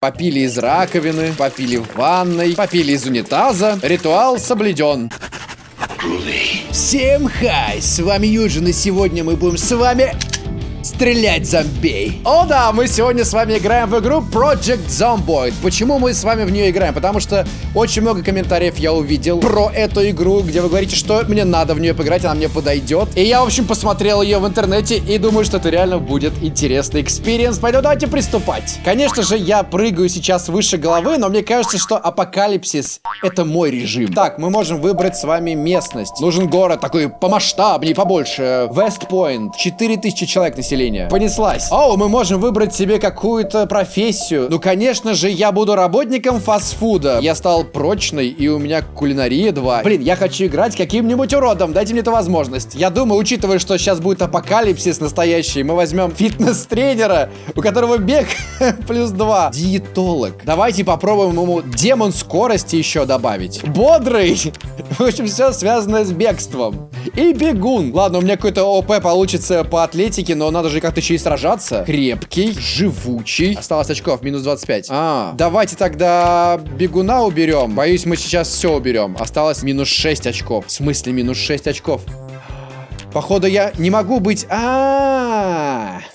Попили из раковины, попили в ванной, попили из унитаза. Ритуал соблюден. Всем хай, с вами Юджин, и сегодня мы будем с вами стрелять зомбей. О да, мы сегодня с вами играем в игру Project Zomboid. Почему мы с вами в нее играем? Потому что очень много комментариев я увидел про эту игру, где вы говорите, что мне надо в нее поиграть, она мне подойдет. И я, в общем, посмотрел ее в интернете и думаю, что это реально будет интересный experience. Поэтому давайте приступать. Конечно же, я прыгаю сейчас выше головы, но мне кажется, что апокалипсис это мой режим. Так, мы можем выбрать с вами местность. Нужен город такой помасштабнее, побольше. West Point. 4000 человек населения населения. Понеслась. О, мы можем выбрать себе какую-то профессию. Ну, конечно же, я буду работником фастфуда. Я стал прочный, и у меня кулинария 2. Блин, я хочу играть каким-нибудь уродом. Дайте мне эту возможность. Я думаю, учитывая, что сейчас будет апокалипсис настоящий, мы возьмем фитнес-тренера, у которого бег плюс 2. Диетолог. Давайте попробуем ему демон скорости еще добавить. Бодрый. В общем, все связано с бегством. И бегун. Ладно, у меня какой-то ОП получится по атлетике, но надо же как-то еще и сражаться. Крепкий, живучий. Осталось очков, минус 25. А, давайте тогда бегуна уберем. Боюсь, мы сейчас все уберем. Осталось минус 6 очков. В смысле минус 6 очков? Походу, я не могу быть... А, -а, -а.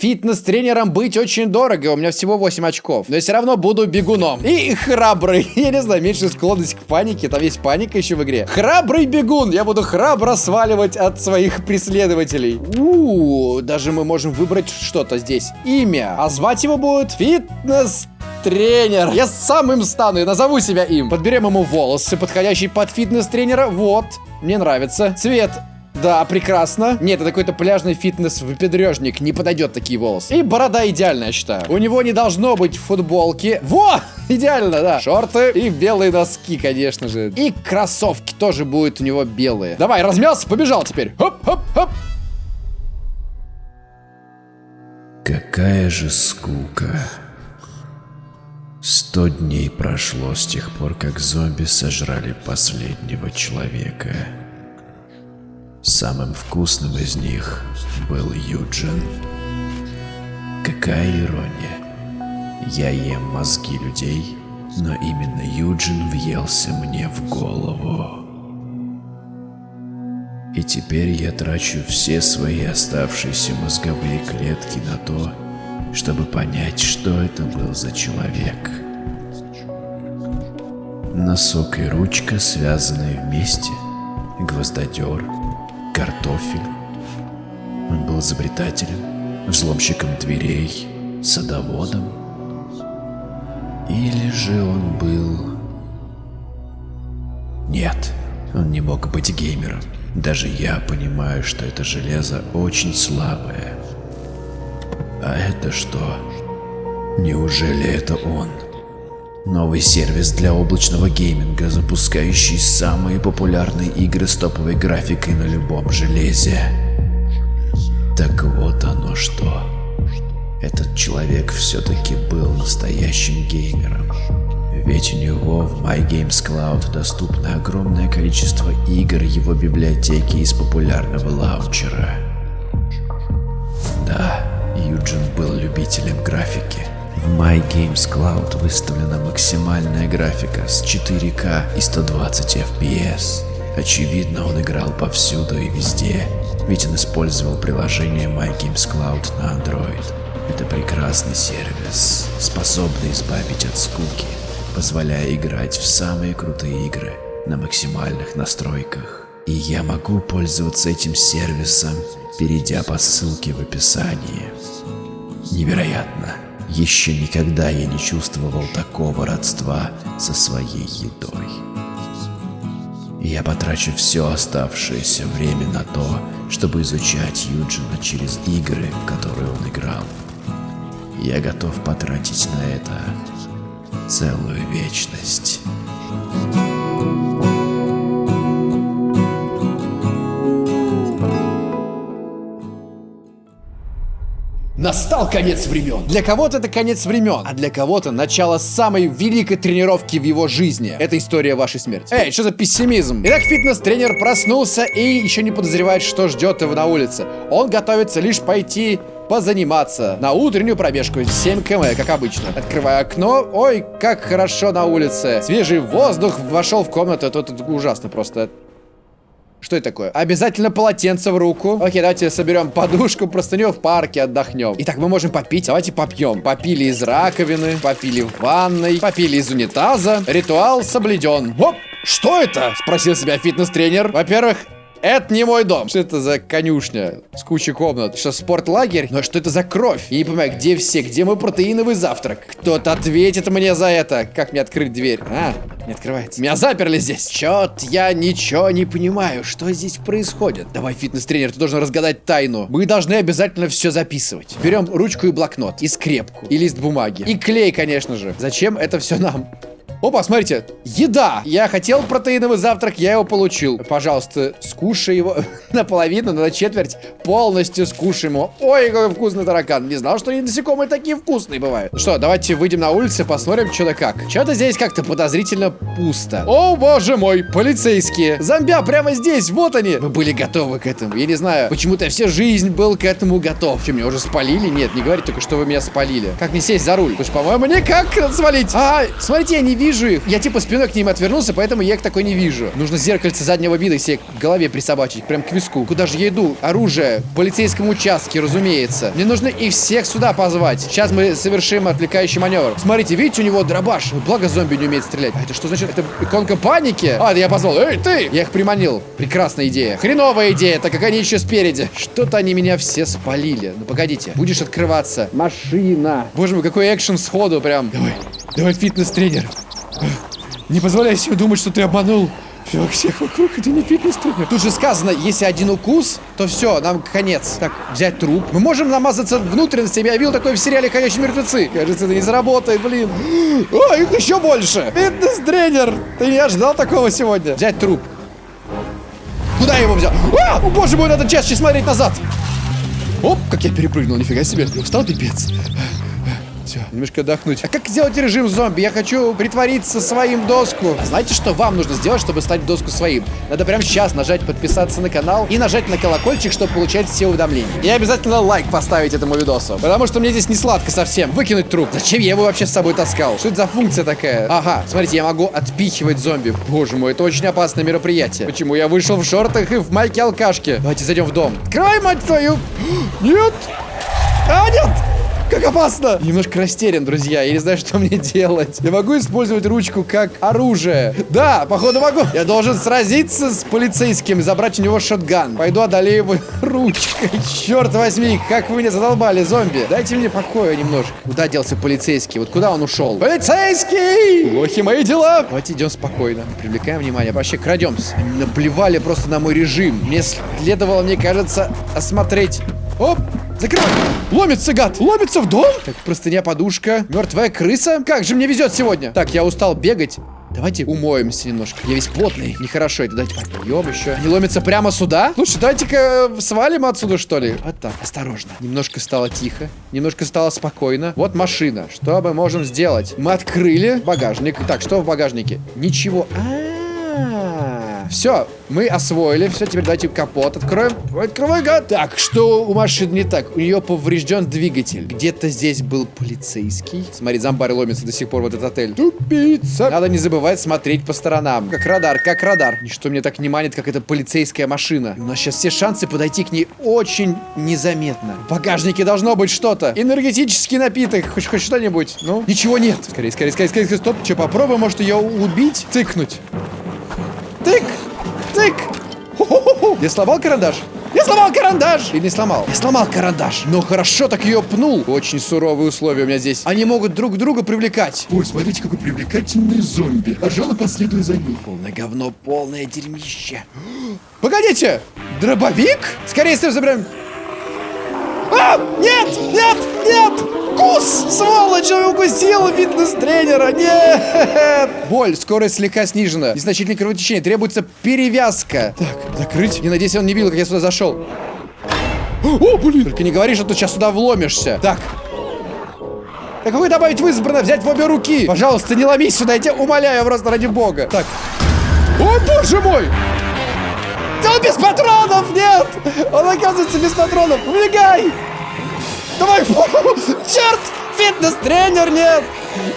Фитнес-тренером быть очень дорого. У меня всего 8 очков. Но я все равно буду бегуном. И храбрый. Я не знаю, меньше склонность к панике. Там есть паника еще в игре. Храбрый бегун. Я буду храбро сваливать от своих преследователей. У, -у, -у даже мы можем выбрать что-то здесь. Имя. А звать его будет Фитнес тренер. Я сам им стану и назову себя им. Подберем ему волосы, подходящие под фитнес-тренера. Вот. Мне нравится. Цвет да, прекрасно. Нет, это какой-то пляжный фитнес-выпендрежник. Не подойдет такие волосы. И борода идеальная, я считаю. У него не должно быть футболки. Во! Идеально, да. Шорты и белые носки, конечно же. И кроссовки тоже будут у него белые. Давай, размялся, побежал теперь. Хоп-хоп-хоп. Какая же скука. Сто дней прошло с тех пор, как зомби сожрали последнего человека. Самым вкусным из них был Юджин. Какая ирония. Я ем мозги людей, но именно Юджин въелся мне в голову. И теперь я трачу все свои оставшиеся мозговые клетки на то, чтобы понять, что это был за человек. Носок и ручка, связанные вместе, гвоздодер — картофель. Он был изобретателем, взломщиком дверей, садоводом. Или же он был... Нет, он не мог быть геймером. Даже я понимаю, что это железо очень слабое. А это что? Неужели это он? Новый сервис для облачного гейминга, запускающий самые популярные игры с топовой графикой на любом железе. Так вот оно что. Этот человек все-таки был настоящим геймером. Ведь у него в MyGamesCloud доступно огромное количество игр его библиотеки из популярного лаунчера. Да, Юджин был любителем графики. В My Games Cloud выставлена максимальная графика с 4К и 120 FPS. Очевидно, он играл повсюду и везде, ведь он использовал приложение My Games Cloud на Android. Это прекрасный сервис, способный избавить от скуки, позволяя играть в самые крутые игры на максимальных настройках. И я могу пользоваться этим сервисом, перейдя по ссылке в описании. Невероятно! Еще никогда я не чувствовал такого родства со своей едой. Я потрачу все оставшееся время на то, чтобы изучать Юджина через игры, в которые он играл. Я готов потратить на это целую вечность. Настал конец времен. Для кого-то это конец времен, а для кого-то начало самой великой тренировки в его жизни. Это история вашей смерти. Эй, что за пессимизм? Итак, фитнес-тренер проснулся и еще не подозревает, что ждет его на улице. Он готовится лишь пойти позаниматься на утреннюю пробежку 7 км, как обычно. Открываю окно. Ой, как хорошо на улице. Свежий воздух вошел в комнату. Это, это ужасно просто. Что это такое? Обязательно полотенце в руку. Окей, давайте соберем подушку, простыню в парке, отдохнем. Итак, мы можем попить. Давайте попьем. Попили из раковины, попили в ванной, попили из унитаза. Ритуал соблюден. Оп! Что это? Спросил себя фитнес-тренер. Во-первых, это не мой дом. Что это за конюшня с кучей комнат? Что, спортлагерь? Но что это за кровь? Я не понимаю, где все? Где мой протеиновый завтрак? Кто-то ответит мне за это. Как мне открыть дверь? А, не открывается. Меня заперли здесь. Чет, я ничего не понимаю. Что здесь происходит? Давай, фитнес-тренер, ты должен разгадать тайну. Мы должны обязательно все записывать. Берем ручку и блокнот, и скрепку, и лист бумаги, и клей, конечно же. Зачем это все нам? Опа, смотрите, еда. Я хотел протеиновый завтрак, я его получил. Пожалуйста, скушай его наполовину, на четверть. Полностью скушай его. Ой, какой вкусный таракан. Не знал, что они насекомые такие вкусные бывают. Что, давайте выйдем на улицу, посмотрим, что да как. Что-то здесь как-то подозрительно пусто. О, боже мой, полицейские. Зомбя прямо здесь, вот они. Мы были готовы к этому. Я не знаю, почему-то всю жизнь был к этому готов. Что, меня уже спалили? Нет, не говорите только, что вы меня спалили. Как мне сесть за руль? Потому что, по-моему, никак свалить. А, смотрите, я не вижу вижу их. Я типа спиной к ним отвернулся, поэтому я их такой не вижу. Нужно зеркальце заднего вида себе к голове присобачить, прям к виску. Куда же я иду? Оружие. В полицейском участке, разумеется. Мне нужно их всех сюда позвать. Сейчас мы совершим отвлекающий маневр. Смотрите, видите, у него дробаш. Благо зомби не умеет стрелять. А это что значит? Это иконка паники? А, я позвал. Эй, ты! Я их приманил. Прекрасная идея. Хреновая идея, так как они еще спереди. Что-то они меня все спалили. Ну, погодите. Будешь открываться. Машина. Боже мой, какой экшен сходу прям. Давай, давай, фитнес-тренер. Не позволяй себе думать, что ты обманул всех вокруг, это не фитнес-тренер. Тут же сказано, если один укус, то все, нам конец. Так, взять труп. Мы можем намазаться внутренностями. Я видел такое в сериале «Ходячие мертвецы». Кажется, это не заработает, блин. О, их еще больше. Фитнес-тренер. Ты не ожидал такого сегодня. Взять труп. Куда я его взял? А, о, боже мой, надо чаще смотреть назад. Оп, как я перепрыгнул, нифига себе. Устал, пипец. Все, немножко отдохнуть. А как сделать режим зомби? Я хочу притвориться своим доску. А знаете, что вам нужно сделать, чтобы стать доску своим? Надо прямо сейчас нажать подписаться на канал и нажать на колокольчик, чтобы получать все уведомления. И обязательно лайк поставить этому видосу. Потому что мне здесь не сладко совсем. Выкинуть труп. Зачем я его вообще с собой таскал? Что это за функция такая? Ага, смотрите, я могу отпихивать зомби. Боже мой, это очень опасное мероприятие. Почему я вышел в шортах и в майке алкашки? Давайте зайдем в дом. Открывай, мать твою! Нет! А, нет! Как опасно! Немножко растерян, друзья. Я не знаю, что мне делать. Я могу использовать ручку как оружие. Да, походу могу. Я должен сразиться с полицейским и забрать у него шотган. Пойду одолею его ручкой. Черт возьми, как вы меня задолбали, зомби. Дайте мне покоя немножко. Куда делся полицейский? Вот куда он ушел? Полицейский! Плохи мои дела. Давайте идем спокойно. Привлекаем внимания. Вообще крадемся. Они наплевали просто на мой режим. Мне следовало, мне кажется, осмотреть Оп! Закрывай! Ломится, гад! Ломится в дом! Так, простыня, подушка. Мертвая крыса? Как же мне везет сегодня! Так, я устал бегать. Давайте умоемся немножко. Я весь потный. Нехорошо это. Давайте попьем еще. Они ломятся прямо сюда? Слушай, давайте-ка свалим отсюда, что ли? Вот так, осторожно. Немножко стало тихо. Немножко стало спокойно. Вот машина. Что мы можем сделать? Мы открыли багажник. Так, что в багажнике? Ничего. А -а -а. Все, мы освоили. Все, теперь давайте капот откроем. Открывай, гад. Так, что у машины не так? У нее поврежден двигатель. Где-то здесь был полицейский. Смотри, зомбарь ломится до сих пор в этот отель. Тупица. Надо не забывать смотреть по сторонам. Как радар, как радар. Ничто мне так не манит, как эта полицейская машина. У нас сейчас все шансы подойти к ней очень незаметно. В багажнике должно быть что-то. Энергетический напиток. Хоть, хоть что-нибудь. Ну, ничего нет. Скорее, скорее, скорее, скорее, стоп. Что, попробуем, может, ее убить? Тыкнуть. Я сломал карандаш? Я сломал карандаш! Или не сломал? Я сломал карандаш. Но хорошо так ее пнул. Очень суровые условия у меня здесь. Они могут друг друга привлекать. Ой, смотрите, какой привлекательный зомби. Пожалуй, последуй за ним. Полное говно, полное дерьмище. Погодите! Дробовик? Скорее всего, забираем. А! Нет! Нет! Нет! Кус! Сволочь! Он укусил фитнес-тренера! Нет! Боль, скорость слегка снижена. Незначительное кровотечение. Требуется перевязка. Так, закрыть. Не надеюсь, он не видел, как я сюда зашел. О, блин! Только не говори, что ты сейчас сюда вломишься. Так. Какой добавить в избранное? Взять в обе руки. Пожалуйста, не ломись сюда, я тебя умоляю, просто ради бога. Так. О, боже мой! Он без патронов! Нет! Он оказывается без патронов! Убегай! Давай! Черт! Фитнес-тренер нет!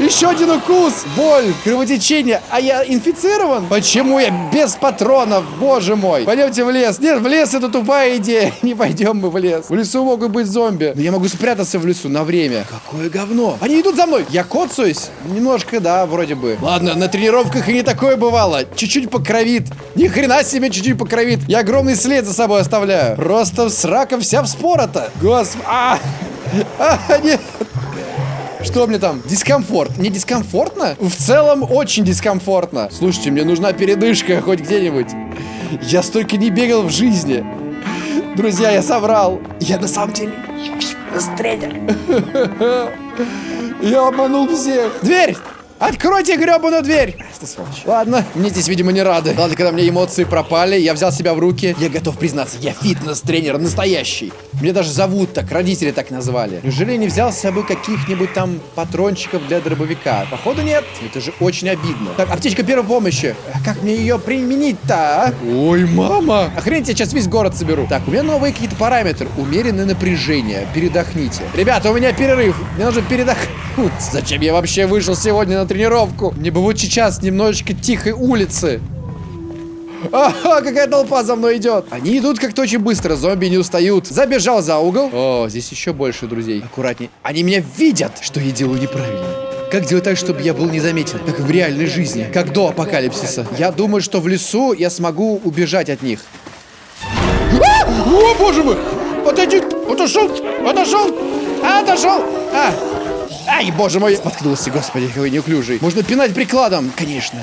Еще один укус! Боль, кровотечение. А я инфицирован? Почему я без патронов? Боже мой! Пойдемте в лес. Нет, в лес это тупая идея. Не пойдем мы в лес. В лесу могут быть зомби. Но я могу спрятаться в лесу на время. Какое говно. Они идут за мной. Я коцаюсь? Немножко, да, вроде бы. Ладно, на тренировках и не такое бывало. Чуть-чуть покровит. Ни хрена себе чуть-чуть покровит. Я огромный след за собой оставляю. Просто срака вся вспорота. Господи. А! А, нет. Что мне там? Дискомфорт. Не дискомфортно? В целом очень дискомфортно. Слушайте, мне нужна передышка хоть где-нибудь. Я столько не бегал в жизни. Друзья, я соврал. Я на самом деле тренер. Я обманул всех. Дверь! Откройте гребаную дверь! Что сволочь. Ладно, мне здесь, видимо, не рады. Ладно, когда мне эмоции пропали, я взял себя в руки. Я готов признаться, я фитнес-тренер настоящий. Мне даже зовут так, родители так назвали. Неужели я не взял с собой каких-нибудь там патрончиков для дробовика? Походу нет. Это же очень обидно. Так, аптечка первой помощи. А как мне ее применить-то, а? Ой, мама! Охренеть, я сейчас весь город соберу. Так, у меня новые какие-то параметры. Умеренное напряжение. Передохните. Ребята, у меня перерыв. Мне нужно передохнуть. Зачем я вообще вышел сегодня на тренировку? Мне бы вот сейчас немножечко тихой улицы. Ага, какая толпа за мной идет. Они идут как-то очень быстро, зомби не устают. Забежал за угол. О, здесь еще больше друзей. Аккуратней. Они меня видят, что я делаю неправильно. Как сделать так, чтобы я был незаметен, как в реальной жизни, как до апокалипсиса? Я думаю, что в лесу я смогу убежать от них. А! О, боже мой! Отойди! Отошел! Отошел! Отошел! А! Ай, боже мой! Споткнулся, господи, какой неуклюжий. Можно пинать прикладом, конечно.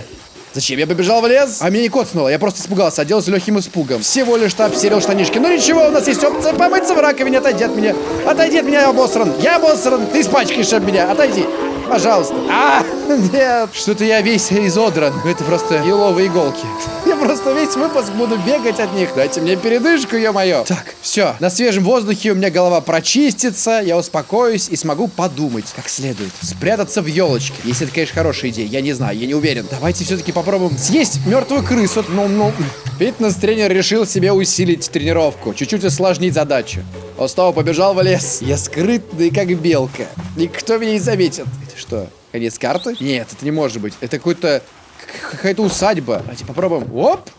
Зачем? Я побежал в лес, а меня не коцнуло. Я просто испугался, оделся легким испугом. Всего лишь обсерил штанишки. Ну ничего, у нас есть опция помыться в раковине. Отойди от меня. Отойди от меня, я обосран. Я обосран. Ты испачкаешь об меня. Отойди. Пожалуйста. А, нет. Что-то я весь изодран. Это просто еловые иголки. Я просто весь выпуск буду бегать от них. Дайте мне передышку, ё-моё. Так, все. На свежем воздухе у меня голова прочистится, я успокоюсь и смогу подумать как следует. Спрятаться в елочке. Если это, конечно, хорошая идея. Я не знаю, я не уверен. Давайте все-таки попробуем съесть мертвую крысу. Ну, ну. Фитнес-тренер решил себе усилить тренировку. Чуть-чуть усложнить задачу. Он снова побежал в лес. Я скрытный, как белка. Никто меня не заметит. Это что, конец карты? Нет, это не может быть. Это какой-то... Какая-то усадьба. Давайте попробуем. Оп!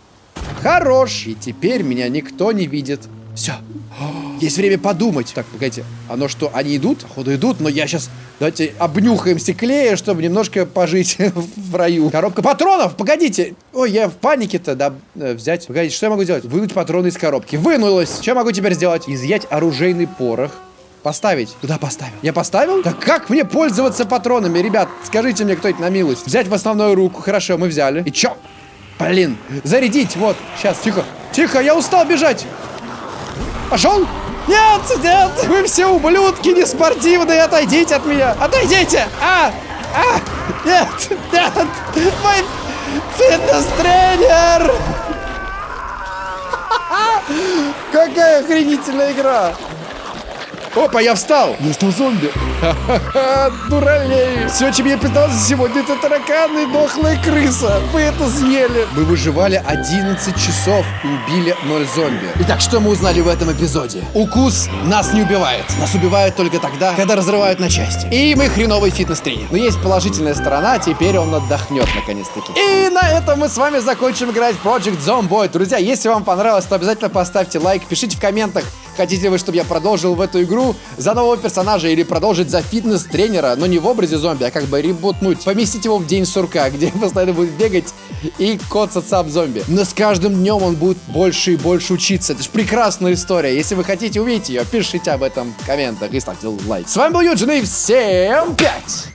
Хорош! И теперь меня никто не видит. Все. Есть время подумать. Так, погодите. Оно что, они идут? Походу идут, но я сейчас... Давайте обнюхаем стеклея, чтобы немножко пожить в раю. Коробка патронов! Погодите! Ой, я в панике-то, да, э, взять. Погодите, что я могу сделать? Вынуть патроны из коробки. Вынулось! Что я могу теперь сделать? Изъять оружейный порох. Поставить. Куда поставил? Я поставил? Так как мне пользоваться патронами, ребят? Скажите мне кто-нибудь на милость. Взять в основную руку. Хорошо, мы взяли. И чё? Блин. Зарядить. Вот. Сейчас. Тихо. Тихо, я устал бежать. Пошел? Нет, нет, вы все ублюдки неспортивные, отойдите от меня, отойдите! А, а, нет, нет, мой фитнес-тренер! Какая охренительная игра! Опа, я встал! Я стал зомби! Ха-ха-ха, дуралей! Все, чем я питался сегодня, это тараканы и дохлая крыса! Вы это съели! Мы выживали 11 часов и убили 0 зомби. Итак, что мы узнали в этом эпизоде? Укус нас не убивает. Нас убивают только тогда, когда разрывают на части. И мы хреновый фитнес-тренер. Но есть положительная сторона, теперь он отдохнет наконец-таки. И на этом мы с вами закончим играть в Project Zomboid. Друзья, если вам понравилось, то обязательно поставьте лайк, пишите в комментах, Хотите вы, чтобы я продолжил в эту игру за нового персонажа или продолжить за фитнес-тренера, но не в образе зомби, а как бы ребутнуть, поместить его в день сурка, где постоянно будет бегать и коцаться об зомби. Но с каждым днем он будет больше и больше учиться. Это же прекрасная история. Если вы хотите увидеть ее, пишите об этом в комментах и ставьте лайк. С вами был Юджин и всем пять!